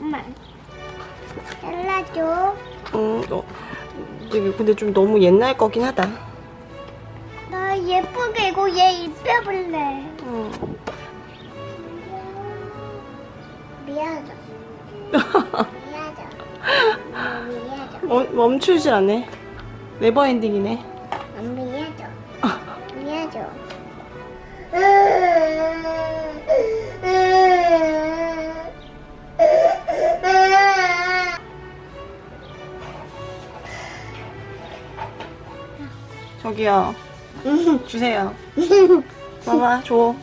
엄마 잘라줘 음, 어, 되게 근데 좀 너무 옛날 거긴 하다. 나 예쁘게 이거 얘 입혀볼래 엄마 미안하다 어, 멈추질 않네. 네버 엔딩이네. 저기요. 주세요. 봐봐, 줘.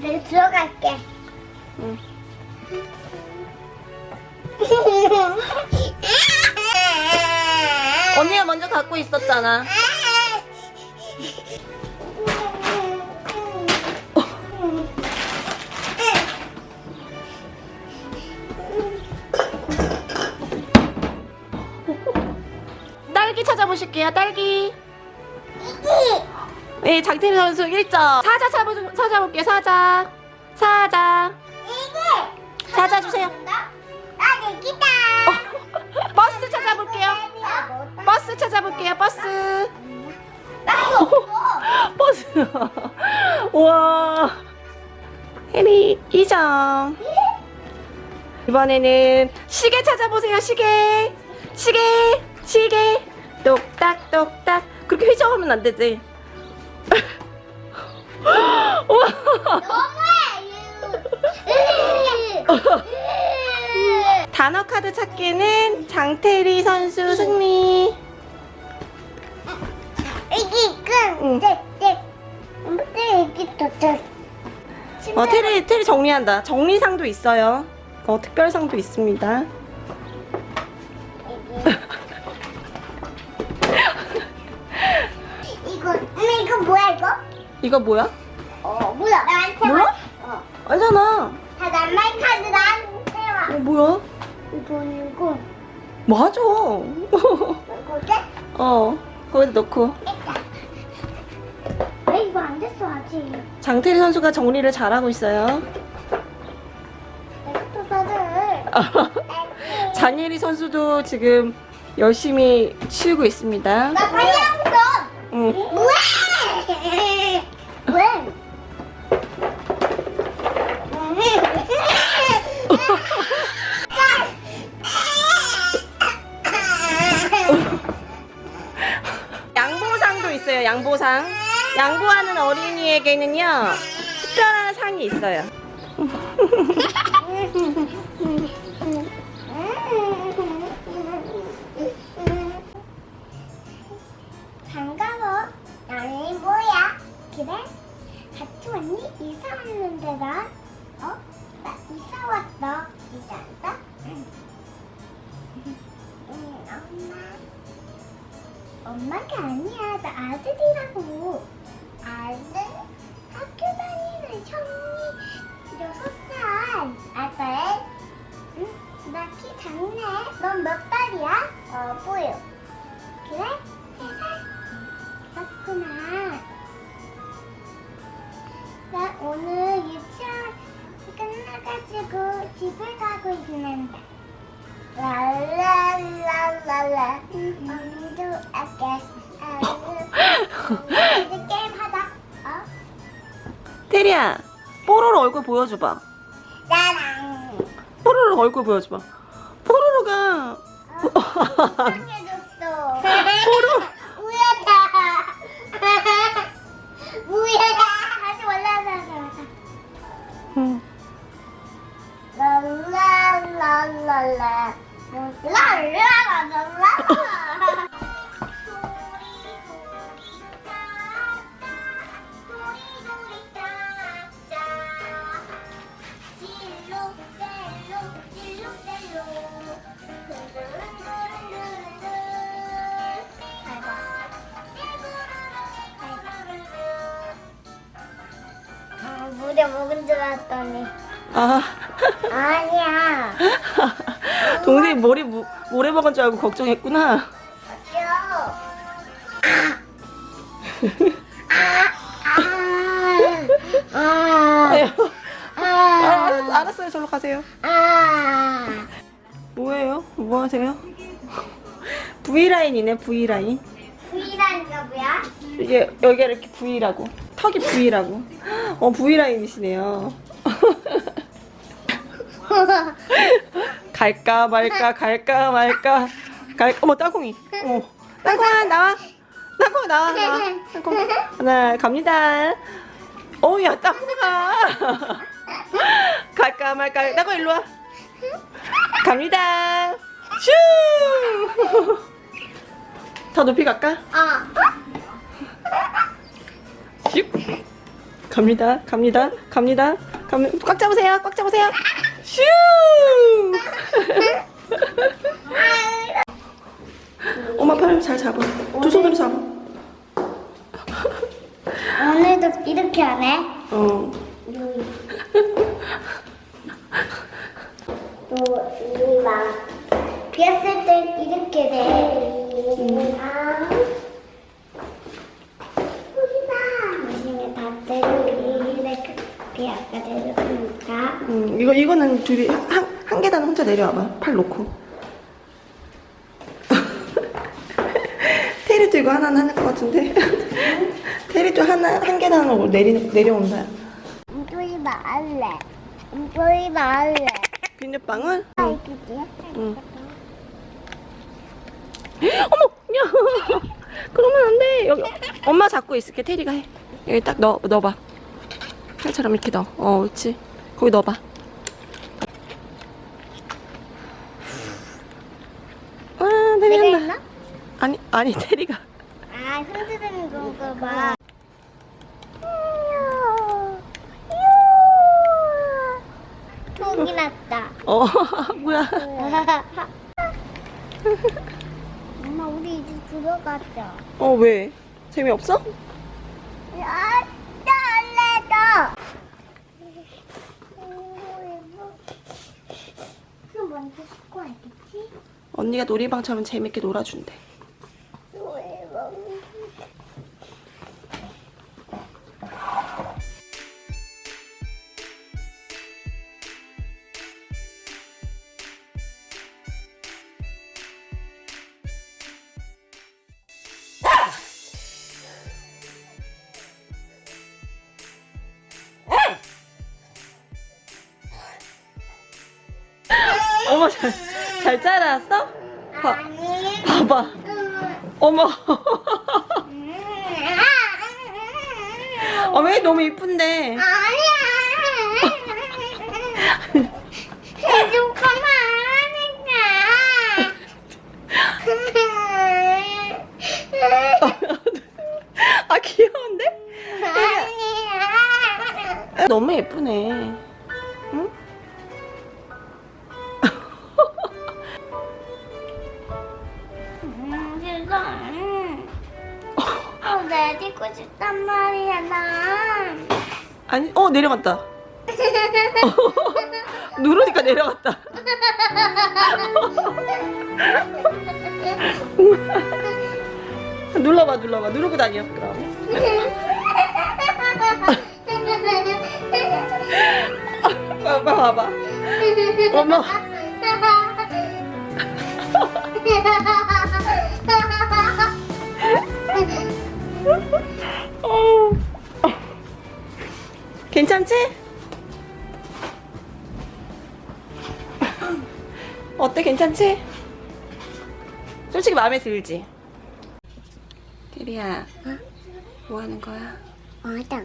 내가 들어갈게 응. 언니가 먼저 갖고 있었잖아. 딸기 찾아보실게요, 딸기. 네, 장태리 선수 1점. 사자 찾아보, 찾아볼게요, 사자. 사자. 사자 주세요. 나 내기다 버스 찾아볼게요. 버스 찾아볼게요, 버스. 버스. 우와. 혜리 2점. 이번에는 시계 찾아보세요, 시계. 시계, 시계. 똑딱똑딱. 그렇게 휘저으면 안 되지. 우와. 단어 카드 찾기는 장태리 선수 승리. 끈. 응. 네, 네. 도착. 어, 테리, 테리 정리한다. 정리상도 있어요. 어, 특별상도 있습니다. 이거? 뭐야? 어, 몰라. 나한테 몰라? 와. 어. 알잖아. 다 낱말 카드 나한테 와. 어, 뭐야? 이거 이거. 맞아. 이거게? 어, 거기다 넣고. 왜 이거 안 됐어 아직? 장태리 선수가 정리를 잘하고 있어요. 장예리 선수도 지금 열심히 치우고 있습니다. 나 빨리 하고 응. 왜? 왜? 양보상도 있어요, 양보상. 양보하는 어린이에게는요, 특별한 상이 있어요. 나? 어? 나 이사 왔어. 이사 왔어? 응. 응, 엄마. 엄마가 아니야. 나 아들이라고. 아들? 학교 다니는 형이 여섯 살. 아들? 응? 나 키 작네. 넌 몇 살이야? 어, 보여. 그래? 뽀로로 얼굴 보여줘봐. 나랑. 뽀로로 얼굴 보여줘봐. 뽀로로가 해줬어. 뽀로 우야다. 우야다. 다시 올라가자. 응. 랄랄랄랄라. 랄랄랄랄라. 먹은 줄 알았더니 아, 아니야. 동생이 머리 무, 모래 먹은 줄 알고 걱정했구나. 아, 아, 아, 알았, 알았어요. 절로 가세요. 아. 뭐예요? 뭐 하세요? V라인이네, V라인. V라니까 뭐야? 이게 여기가 이렇게 V라고. 턱이 V라고. 어, V라인이시네요. 갈까 말까 갈까 말까. 갈 어머 땅콩이. 어머 땅콩아 나와. 땅콩 나와 나와. 땅콩. 하나 갑니다. 어야 땅콩아 갈까 말까. 땅콩 일로 와. 갑니다. 슈더 높이 갈까? 어. 슉. 갑니다 갑니다 갑니다. 갑니다. 꽉 잡으세요 꽉 잡으세요. 슈! 엄마 팔 잘 잡아. 두 손으로 잡아. 오늘도 이렇게 하네? 어. 또, 막, 비었을 때 이렇게 돼. 아, 여기다. 음, 이거 이거는 둘이 한, 한 계단 혼자 내려와봐 팔 놓고 테리도 이거 하나는 할것 같은데 테리도 하나 한 계단으로 내리 내려온다 음조이 말래. 음조이 말래. 비눗방울 아? 응. 어머, 야, 그러면 안 돼. 여기 엄마 잡고 있을게. 테리가 해. 여기 딱 넣어, 넣어봐. 팔처럼 이렇게 넣어. 어, 그렇지. 거기 넣어봐. 아, 테리 했나? 한다. 아니, 아니 테리가. 아, 흔드는 건가 봐. 독이 났다. 어, 뭐야? 엄마, 우리 이제 들어가자. 어, 왜? 재미없어? 언니가 놀이방처럼 재밌게 놀아준대. 잘, 잘 자랐어? 봐. 봐봐. 음, 어머. 음, 어, 왜 너무 이쁜데? 아니야. 하니까. 아, 귀여운데? 아니야. 너무 예쁘네. 누르니까 내려갔다. 눌러봐, 눌러봐. 누르고 다녀, 그럼. 봐봐, 봐봐. 어. 괜찮지? 어때? 괜찮지? 솔직히 마음에 들지? 테리야, 뭐 하는 거야? 맞아.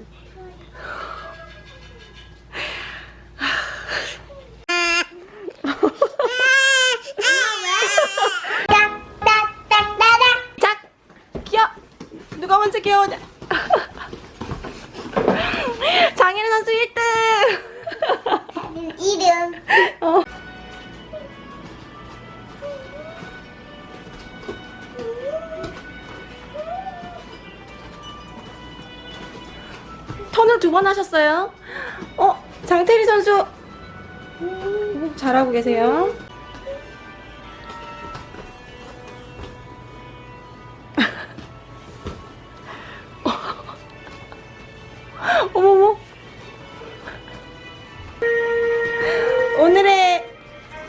턴을 두 번 하셨어요. 어? 장태리 선수 음, 잘하고 계세요. 어머머 오늘의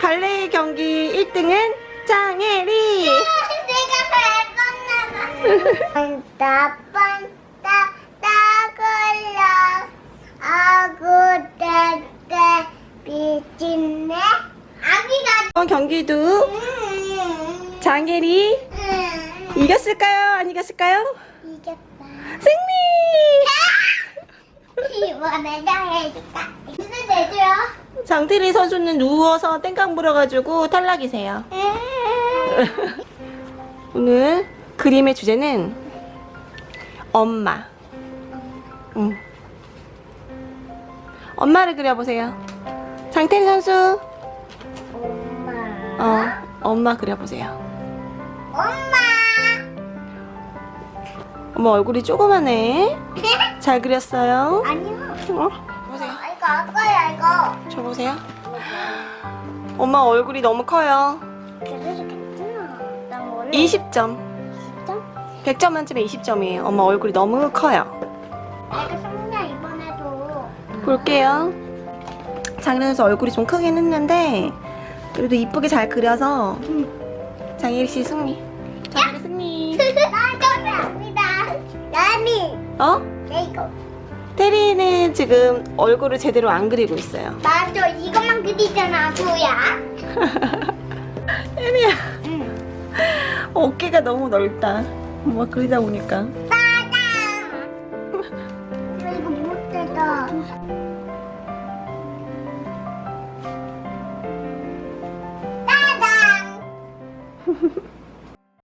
발레 경기 1등은 장혜리 내가 밟았나봐 경기도 음, 음, 이겼을까요? 안 이겼을까요? 이겼다 승리! 이번에 나 해줄까 무슨 해줘요? 장태리 선수는 누워서 땡깡 불어가지고 탈락이세요. 오늘 그림의 주제는 엄마. 응. 엄마를 그려보세요. 장태리 선수, 어, 엄마 그려보세요. 엄마 엄마 얼굴이 조그마네. 잘 그렸어요. 아니요 어? 보세요. 아, 이거 아까야 이거 저 보세요. 엄마 얼굴이 너무 커요. 그래도 괜찮아 난 원래 20점. 진짜? 100점 만점에 20점이에요. 엄마 얼굴이 너무 커요. 내가 이번에도 볼게요. 선수 얼굴이 좀 크긴 했는데 그래도 이쁘게 잘 그려서 장예리 씨 승리. 장예리 승리. 나 감사합니다 나미 어? 이거 테리는 지금 얼굴을 제대로 안 그리고 있어요. 맞아 이것만 그리잖아 뭐야 테리야 응 어깨가 너무 넓다. 엄마 그리다 보니까.